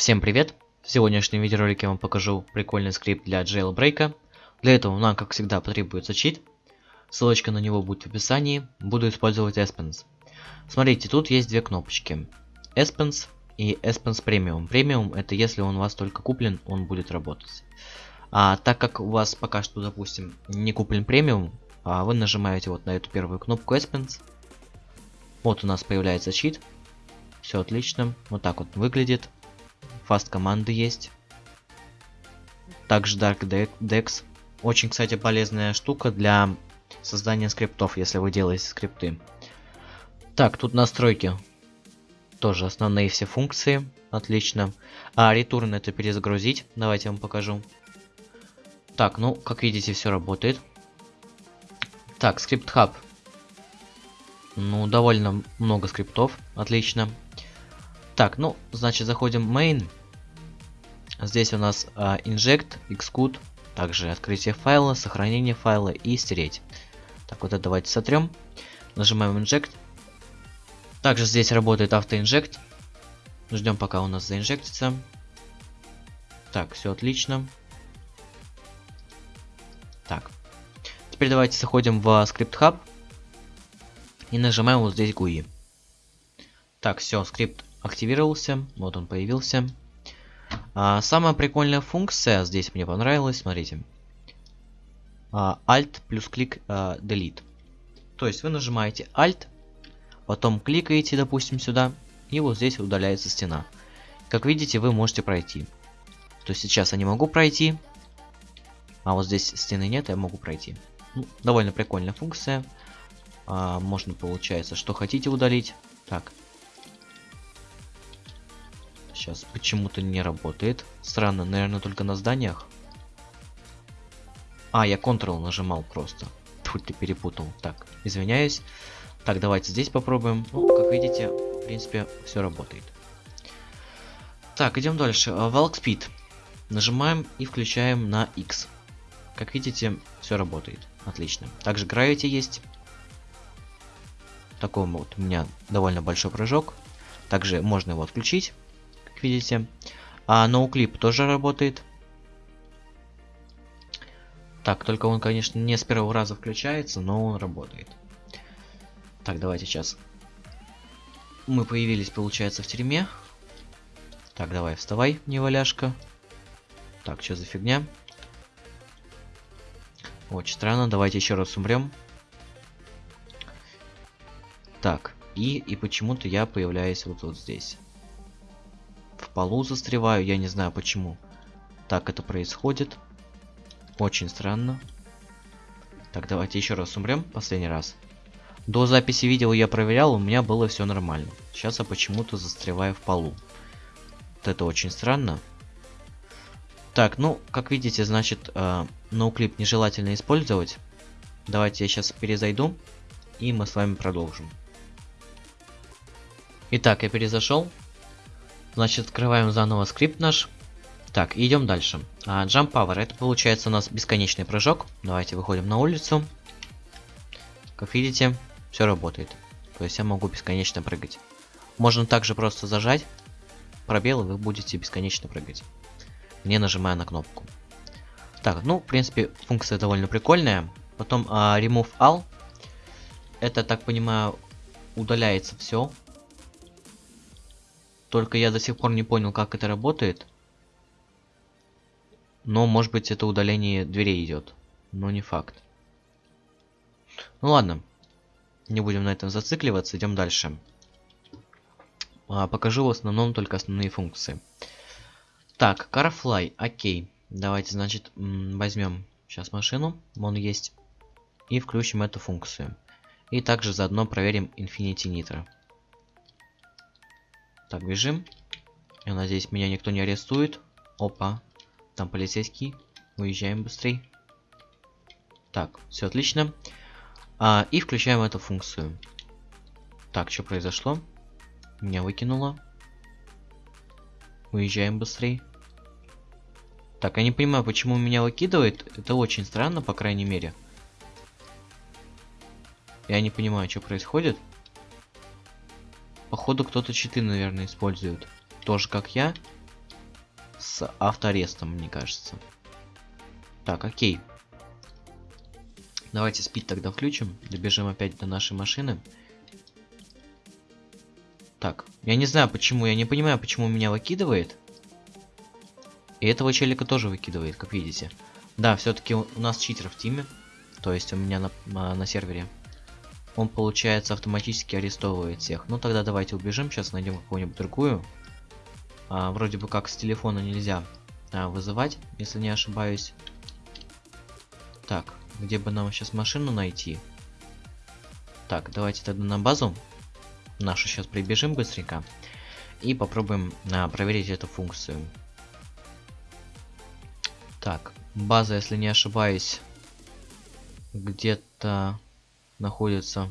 Всем привет! В сегодняшнем видеоролике я вам покажу прикольный скрипт для jailbreak. Для этого нам, как всегда, потребуется чит. Ссылочка на него будет в описании. Буду использовать Espens. Смотрите, тут есть две кнопочки. Espens и Espens Premium. Premium это если он у вас только куплен, он будет работать. А так как у вас пока что, допустим, не куплен премиум, а вы нажимаете вот на эту первую кнопку Espens. Вот у нас появляется чит. Все отлично. Вот так вот выглядит. Фаст команды есть. Также Dark Dex. Очень, кстати, полезная штука для создания скриптов, если вы делаете скрипты. Так, тут настройки. Тоже основные все функции. Отлично. А return это перезагрузить. Давайте я вам покажу. Так, ну, как видите, все работает. Так, скрипт хаб. Ну, довольно много скриптов. Отлично. Так, ну, значит, заходим в main. Здесь у нас а, inject, xcode, также открытие файла, сохранение файла и стереть. Так, вот это давайте сотрем. Нажимаем inject. Также здесь работает автоинжект. Ждем, пока у нас заинжектится. Так, все отлично. Так. Теперь давайте заходим в Script Hub и нажимаем вот здесь GUI. Так, все, скрипт активировался. Вот он появился. А, самая прикольная функция здесь мне понравилась, смотрите. А, Alt плюс клик а, Delete. То есть вы нажимаете Alt, потом кликаете, допустим, сюда, и вот здесь удаляется стена. Как видите, вы можете пройти. То есть сейчас я не могу пройти, а вот здесь стены нет, я могу пройти. Ну, довольно прикольная функция. А, можно, получается, что хотите удалить. Так, Сейчас почему-то не работает. Странно, наверное, только на зданиях. А, я Ctrl нажимал просто. Тут ты перепутал. Так, извиняюсь. Так, давайте здесь попробуем. Ну, как видите, в принципе, все работает. Так, идем дальше. Walk Speed. Нажимаем и включаем на X. Как видите, все работает. Отлично. Также Gravity есть. Такой вот у меня довольно большой прыжок. Также можно его отключить видите. А ноуклип тоже работает. Так, только он, конечно, не с первого раза включается, но он работает. Так, давайте сейчас. Мы появились, получается, в тюрьме. Так, давай, вставай, неваляшка. Так, что за фигня? Очень странно, давайте еще раз умрем. Так, и, и почему-то я появляюсь вот, вот здесь полу застреваю, я не знаю почему. Так это происходит. Очень странно. Так, давайте еще раз умрем, последний раз. До записи видео я проверял, у меня было все нормально. Сейчас я почему-то застреваю в полу. Вот это очень странно. Так, ну, как видите, значит, э, ноуклип нежелательно использовать. Давайте я сейчас перезайду, и мы с вами продолжим. Итак, я перезашел. Значит, открываем заново скрипт наш. Так, идем дальше. А, jump Power. Это получается у нас бесконечный прыжок. Давайте выходим на улицу. Как видите, все работает. То есть я могу бесконечно прыгать. Можно также просто зажать пробел, и вы будете бесконечно прыгать. Не нажимая на кнопку. Так, ну, в принципе, функция довольно прикольная. Потом а, Remove All. Это, так понимаю, удаляется все. Только я до сих пор не понял, как это работает. Но, может быть, это удаление дверей идет. Но не факт. Ну ладно. Не будем на этом зацикливаться, идем дальше. А, покажу в основном только основные функции. Так, CarFly, окей. Давайте, значит, возьмем сейчас машину, вон есть, и включим эту функцию. И также заодно проверим Infinity Nitro. Так, бежим. Я надеюсь, меня никто не арестует. Опа. Там полицейский. Уезжаем быстрей. Так, все отлично. А, и включаем эту функцию. Так, что произошло? Меня выкинуло. Уезжаем быстрей. Так, я не понимаю, почему меня выкидывает. Это очень странно, по крайней мере. Я не понимаю, что происходит. Походу кто-то читы, наверное, использует. Тоже как я. с автоарестом, мне кажется. Так, окей. Давайте спид тогда включим. Добежим опять до нашей машины. Так, я не знаю почему, я не понимаю, почему меня выкидывает. И этого челика тоже выкидывает, как видите. Да, все-таки у нас читер в тиме. То есть у меня на, на сервере. Он, получается, автоматически арестовывает всех. Ну тогда давайте убежим, сейчас найдем какую-нибудь другую. А, вроде бы как с телефона нельзя а, вызывать, если не ошибаюсь. Так, где бы нам сейчас машину найти? Так, давайте тогда на базу нашу сейчас прибежим быстренько. И попробуем а, проверить эту функцию. Так, база, если не ошибаюсь, где-то находится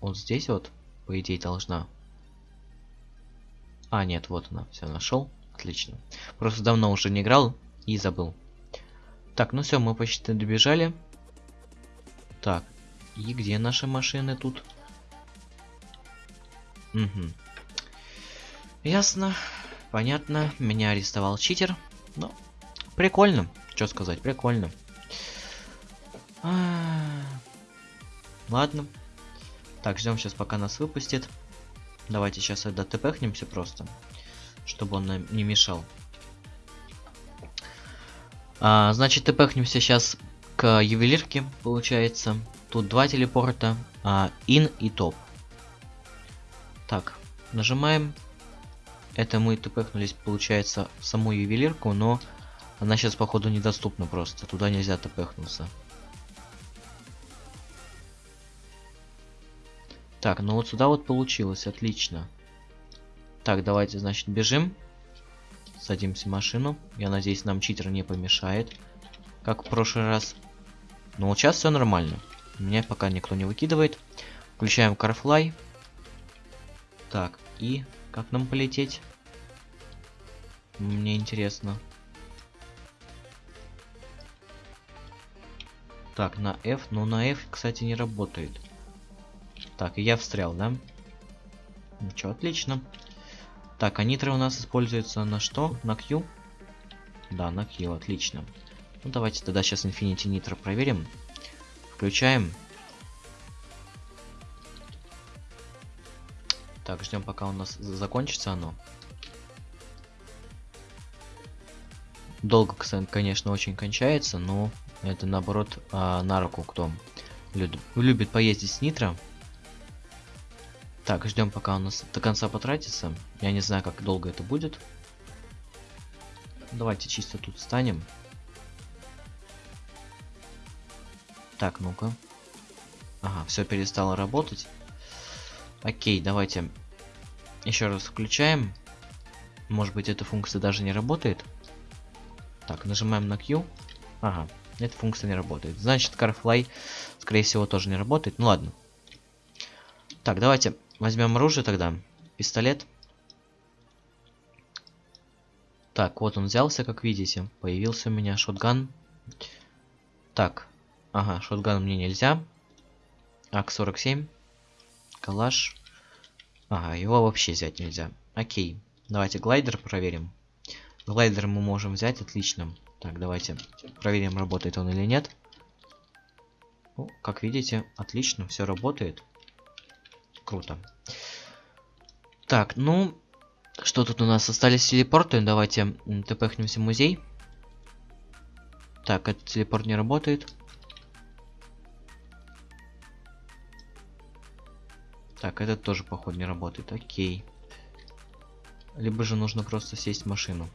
вот здесь вот, по идее, должна. А, нет, вот она, все нашел. Отлично. Просто давно уже не играл и забыл. Так, ну все, мы почти добежали. Так, и где наши машины тут? Угу. Ясно, понятно. Меня арестовал читер. Ну, прикольно. Что сказать, прикольно. А -а -а. Ладно. Так, ждем сейчас, пока нас выпустит. Давайте сейчас тогда тпхнемся просто, чтобы он нам не мешал. А, значит, тпхнемся сейчас к ювелирке, получается. Тут два телепорта, а, ин и топ. Так, нажимаем. Это мы тпхнулись, получается, в саму ювелирку, но она сейчас, походу, недоступна просто. Туда нельзя тпхнуться. Так, ну вот сюда вот получилось, отлично. Так, давайте, значит, бежим. Садимся в машину. Я надеюсь, нам читер не помешает. Как в прошлый раз. Но вот сейчас все нормально. Меня пока никто не выкидывает. Включаем CarFly. Так, и как нам полететь? Мне интересно. Так, на F. Но на F, кстати, не работает. Так, я встрял, да? Ничего, отлично. Так, а нитро у нас используется на что? На Q? Да, на Q, отлично. Ну, давайте тогда сейчас Infinity Nitro проверим. Включаем. Так, ждем, пока у нас закончится оно. Долго, конечно, очень кончается, но это наоборот а, на руку кто любит, любит поездить с нитро. Так, ждем, пока у нас до конца потратится. Я не знаю, как долго это будет. Давайте чисто тут встанем. Так, ну-ка. Ага, все перестало работать. Окей, давайте еще раз включаем. Может быть, эта функция даже не работает. Так, нажимаем на Q. Ага, эта функция не работает. Значит, CarFly, скорее всего, тоже не работает. Ну ладно. Так, давайте Возьмем оружие тогда. Пистолет. Так, вот он взялся, как видите. Появился у меня шотган. Так. Ага, шотган мне нельзя. АК-47. Калаш. Ага, его вообще взять нельзя. Окей. Давайте глайдер проверим. Глайдер мы можем взять, отлично. Так, давайте проверим, работает он или нет. Ну, как видите, отлично, все работает. Круто. Так, ну, что тут у нас? Остались телепорты. Давайте тпхнемся в музей. Так, этот телепорт не работает. Так, этот тоже, походу, не работает. Окей. Либо же нужно просто сесть в машину.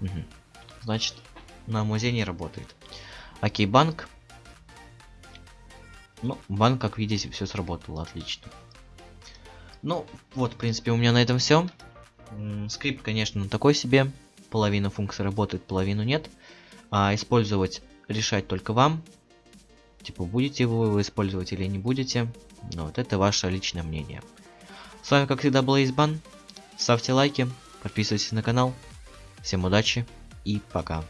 Угу. Значит, на музей не работает. Окей, банк. Ну, банк, как видите, все сработало отлично. Ну, вот, в принципе, у меня на этом все. Скрипт, конечно, такой себе. Половина функций работает, половину нет. А использовать решать только вам. Типа, будете вы его использовать или не будете. Ну, вот это ваше личное мнение. С вами, как всегда, был Избан. Ставьте лайки, подписывайтесь на канал. Всем удачи и пока.